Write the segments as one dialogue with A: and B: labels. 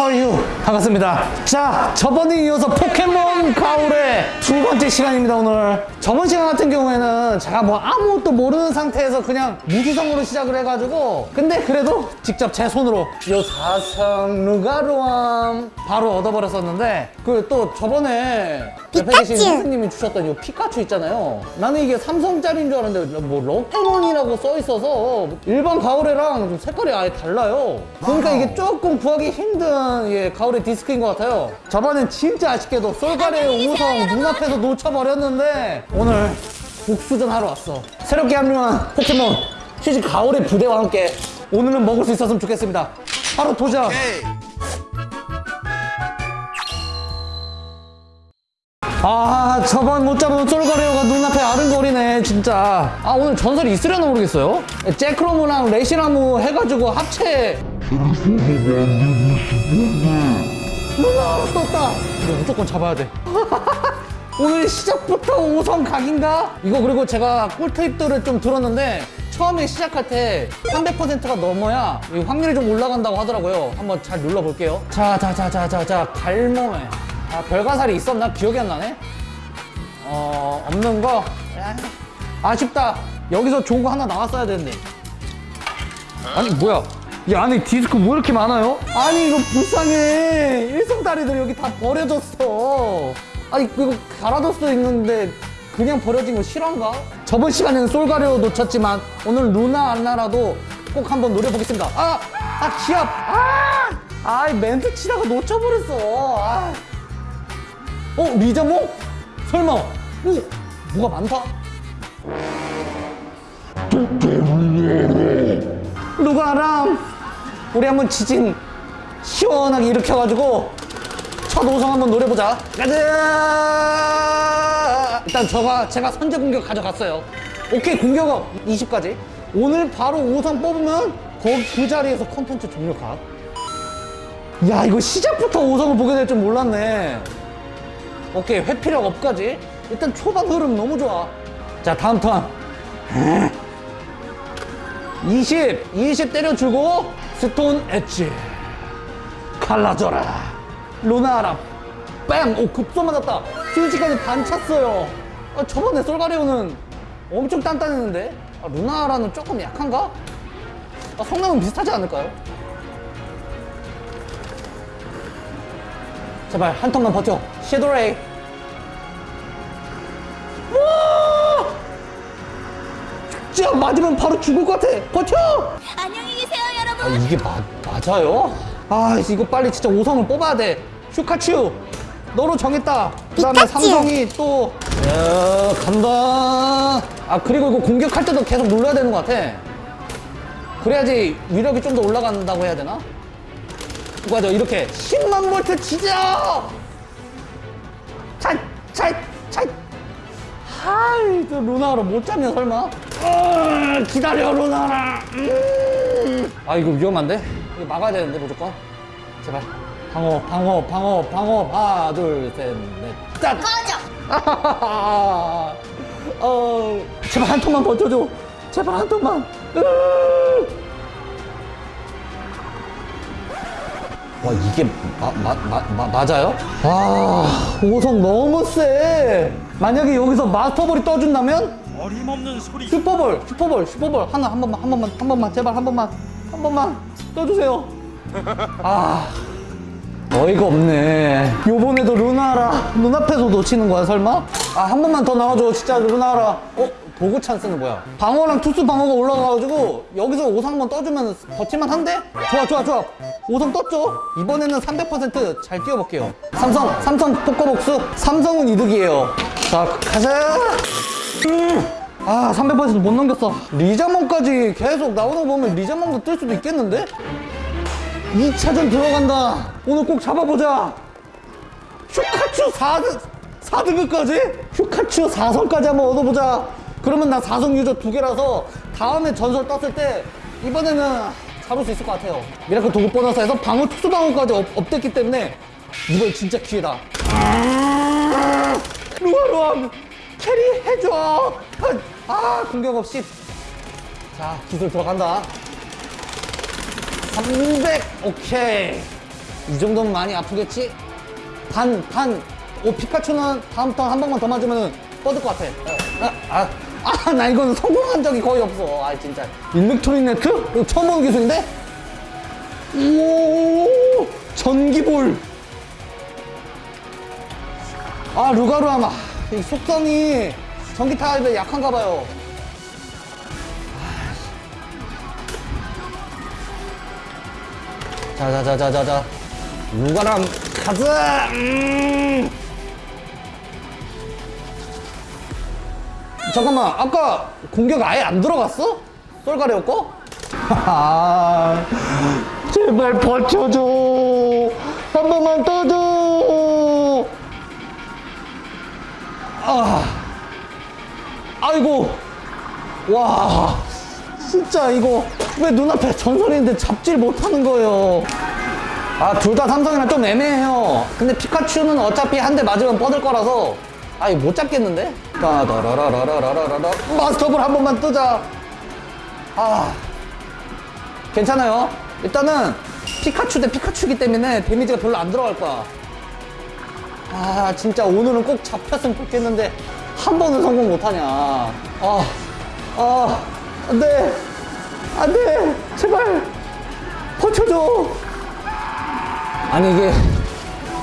A: 허유 반갑습니다. 자 저번에 이어서 포켓몬 가오레 두 번째 시간입니다 오늘 저번 시간 같은 경우에는 제가 뭐 아무것도 모르는 상태에서 그냥 무지성으로 시작을 해가지고 근데 그래도 직접 제 손으로 요 사성 루가루암 바로 얻어버렸었는데 그 또 저번에 옆에 계신! 선생님이 주셨던 이 피카츄 있잖아요. 나는 이게 3성짜리인 줄 알았는데 뭐 럭테몬이라고 써 있어서 일반 가오레랑 좀 색깔이 아예 달라요. 그러니까 이게 조금 구하기 힘든 예, 가오레 디스크인 것 같아요. 저번엔 진짜 아쉽게도 솔가레오 오성 눈앞에서 놓쳐버렸는데 오늘 복수전 하러 왔어. 새롭게 합류한 포켓몬 휴지 가오레 부대와 함께 오늘은 먹을 수 있었으면 좋겠습니다. 바로 도전! 아 저번 못 잡은 솔가레오가 눈앞에 아른거리네 진짜. 아 오늘 전설이 있으려나 모르겠어요? 잭크로무랑 레시나무 해가지고 합체. 누나 떴다. 이거 무조건 잡아야 돼 오늘 시작부터 5성 각인가? 이거 그리고 제가 꿀팁들을 좀 들었는데 처음에 시작할 때 300%가 넘어야 이 확률이 좀 올라간다고 하더라고요. 한번 잘 눌러볼게요. 자 자 자 자 자자 갈몸에. 아 별가살이 있었나? 기억이 안 나네? 어 없는 거? 야, 아쉽다. 여기서 좋은 거 하나 나왔어야 되는데. 아니 뭐야? 이 안에 디스크 뭐 이렇게 많아요? 아니 이거 불쌍해. 일성다리들 여기 다 버려졌어 아니 이거 수도 있는데 그냥 버려진 거 실화인가? 저번 시간에는 솔가리오 놓쳤지만 오늘 루나 안나라도 꼭 한번 노려보겠습니다 아! 아 기합! 아! 아이 멘트 치다가 놓쳐버렸어 아. 어? 리자몽? 설마 오! 뭐가 많다? 루가람 우리 한번 지진 시원하게 일으켜가지고 첫 5성 한번 노려보자. 가자! 일단 저가 제가 선제 공격 가져갔어요. 오케이 공격업. 20까지. 오늘 바로 5성 뽑으면 거기 그 자리에서 컨텐츠 종료 각. 야 이거 시작부터 5성을 보게 될 줄 몰랐네. 오케이 회피력 업까지. 일단 초반 흐름 너무 좋아. 자 다음 턴. 20 20 때려주고 스톤 엣지. 갈라져라 루나라 뺨! 오 급소 맞았다 스위치까지 반 찼어요 아, 저번에 솔가레오는 엄청 단단했는데 아, 루나라는 조금 약한가? 아, 성능은 비슷하지 않을까요? 제발 한 턴만 버텨 섀도레이 와! 진짜 맞으면 바로 죽을 것 같아 버텨!
B: 안녕히 계세요 여러분
A: 아 이게 마, 맞아요? 아 이거 빨리 진짜 5성을 뽑아야 돼 슈카츄 너로 정했다. 그 다음에
B: 피카츄.
A: 삼성이 또 야, 간다. 아 그리고 이거 공격할 때도 계속 눌러야 되는 것 같아. 그래야지 위력이 좀 더 올라간다고 해야 되나? 맞아 이렇게 10만 볼트 치자! 찰찰찰. 하이 또 루나로 못 잡냐 설마? 어, 기다려 루나라. 음. 아 이거 위험한데? 이거 막아야 되는데 무조건? 제발 방어 방어 방어 방어. 하나 둘셋넷 짠!
B: 꺼져!
A: 어 제발 한 ton만 버텨줘. 제발 한 으. 와 이게 마, 마, 마, 마, 맞아요? 와 5성 너무 세. 만약에 여기서 마스터볼이 떠준다면?
C: 어림없는 소리.
A: 슈퍼볼 슈퍼볼 슈퍼볼. 하나 한 번만 한 번만 한 번만 제발 한 번만 한 번만 떠주세요. 아 어이가 없네 요번에도 루나라 눈앞에서 놓치는 거야 설마? 아 한 번만 더 나와줘 진짜 루나라 어? 도구 찬스는 뭐야? 방어랑 투수 방어가 올라가가지고 여기서 5성 한번 떠주면 버틸만 한데? 좋아 좋아 좋아 5성 떴죠? 이번에는 300%잘 뛰어볼게요 삼성 삼성 포커복수 삼성은 이득이에요 자 가자 음. 아, 300%못 넘겼어. 리자몽까지 계속 나오는 거 보면 리자몽도 뜰 수도 있겠는데? 2차전 들어간다. 오늘 꼭 잡아보자. 슈카츄 4등, 4등급까지? 슈카츄 4성까지 한번 얻어보자. 그러면 나 4성 유저 두 개라서 다음에 전설 떴을 때 이번에는 잡을 수 있을 것 같아요. miracle 도구 보너스에서 방어 특수 방어까지 up, up됐기 때문에 이번 진짜 기회다. 루아 루아 carry 해줘 아 공격 없이 자 기술 들어간다 300 오케이 이 정도면 많이 아프겠지? 반, 반. 오, 피카츄는 다음 턴 한 번만 더 맞으면 뻗을 것 같아. 아, 아, 아, 나 이거는 성공한 적이 거의 없어. 아, 진짜. 일렉트로닉 네트? 이거 처음 보는 기술인데? 오, 전기볼. 아, 루가루암아. 이 속성이 전기 타입에 약한가 봐요. 자자자자자자. 루가람 가자 음. 잠깐만 아까 공격 아예 안 들어갔어? 쏠가리였 거? 아, 제발 버텨줘. 한 번만 떠줘. 아. 아이고. 와 진짜 이거 왜 눈앞에 전설인데 잡질 못하는 거예요? 아 둘 다 삼성이랑 좀 애매해요. 근데 피카츄는 어차피 한 대 맞으면 뻗을 거라서. 아 이거 못 잡겠는데? 따다라라라라라라라 마스터볼 한 번만 뜨자. 아 괜찮아요. 일단은 피카츄 대 피카츄기 때문에 데미지가 별로 안 들어갈 거야. 아 진짜 오늘은 꼭 잡혔으면 좋겠는데 한 번은 성공 못하냐. 아, 아 안돼 안돼. 제발 버텨줘. 아니 이게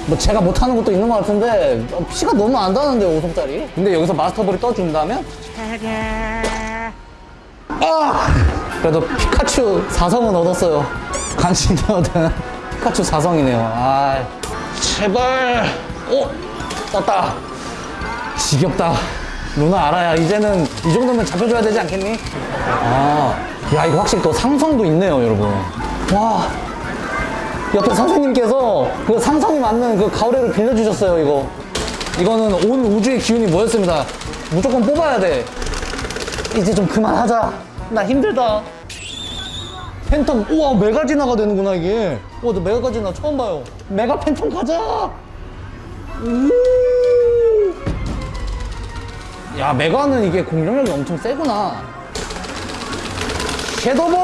A: 뭐 제가 못하는 것도 있는 것 같은데 어, 피가 너무 안 나는데 5성짜리? 근데 여기서 마스터볼이 떠준다면? 아! 그래도 피카츄 4성은 얻었어요. 간신히 얻은 피카츄 4성이네요. 아 제발. 오 떴다. 지겹다. 루나 알아야 이제는 이 정도면 잡혀줘야 되지 않겠니? 아, 야 이거 확실히 또 상성도 있네요 여러분. 와. 옆에 선생님께서 그 상성이 맞는 그 가오레를 빌려주셨어요 이거. 이거는 온 우주의 기운이 모였습니다. 무조건 뽑아야 돼. 이제 좀 그만하자. 나 힘들다. 팬텀 우와 메가지나가 되는구나 이게. 우와 나 메가지나 처음 봐요. 메가 팬텀 가자! 우! 야 메가는 이게 공격력이 엄청 세구나 섀도볼!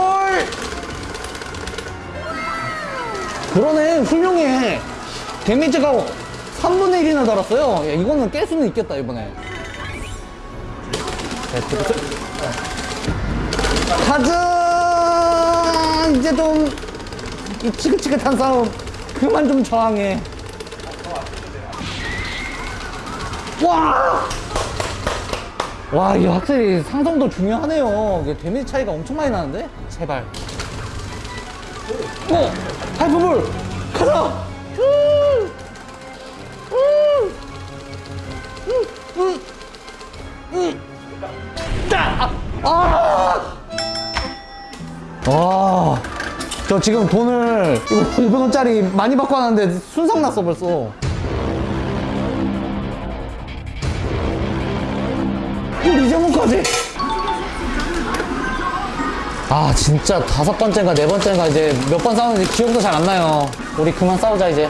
A: 그러네 훌륭해. 데미지가 3분의 1이나 달았어요. 야, 이거는 깰 수는 있겠다 이번에. 가자 이제 좀이 지긋지긋한 싸움 그만 좀 저항해. 와! 와, 이게 확실히 상성도 중요하네요. 데미지 차이가 엄청 많이 나는데? 제발. 어! 하이퍼볼! 가자! 따! 아! 와. 저 지금 돈을 이거 500원짜리 많이 받고 왔는데 순삭 났어 벌써. 우리 이정훈까지. 아 진짜 다섯 번째인가 네 번째인가 이제 몇 번 싸우는지 기억도 잘 안 나요. 우리 그만 싸우자 이제.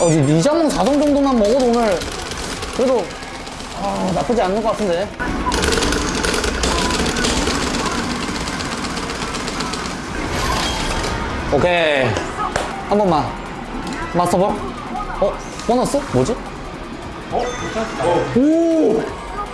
A: 어, 이 리자몽 4성 정도만 먹어도 오늘 그래도 아, 나쁘지 않는 것 같은데. 오케이 한 번만 마스터볼. 어 보너스 뭐지? 어? 오.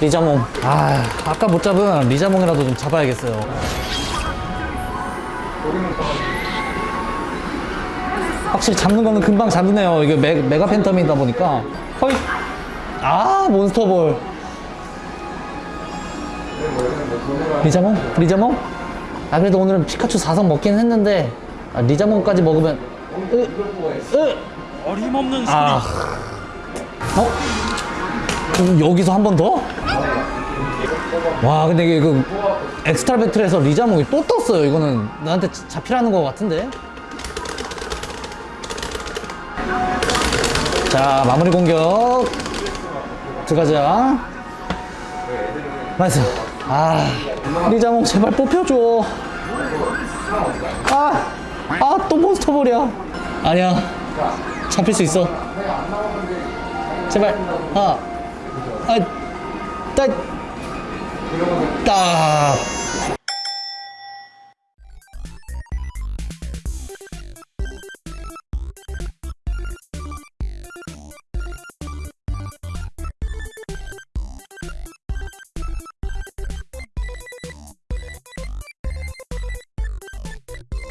A: 리자몽. 아, 아까 못 잡은 리자몽이라도 좀 잡아야겠어요. 확실히 잡는 거는 금방 잡네요. 이게 메, 메가 팬텀이다 보니까. 거의. 아, 몬스터볼. 리자몽? 리자몽? 아, 그래도 오늘은 피카츄 4성 먹긴 했는데, 아, 리자몽까지 먹으면. 으, 으.
C: 어림없는 소리.
A: 아. 어? 여기서 한 번 더? 와 근데 이게 그 엑스트라 battle에서 리자몽이 또 떴어요. 이거는 나한테 자- 잡히라는 것 같은데. 자 마무리 공격. 들어가자. Nice. 아 리자몽 제발 뽑혀줘. 아 아 또 몬스터볼이야. 아니야. 잡힐 수 있어. 제발. 아, 아, 따, 따.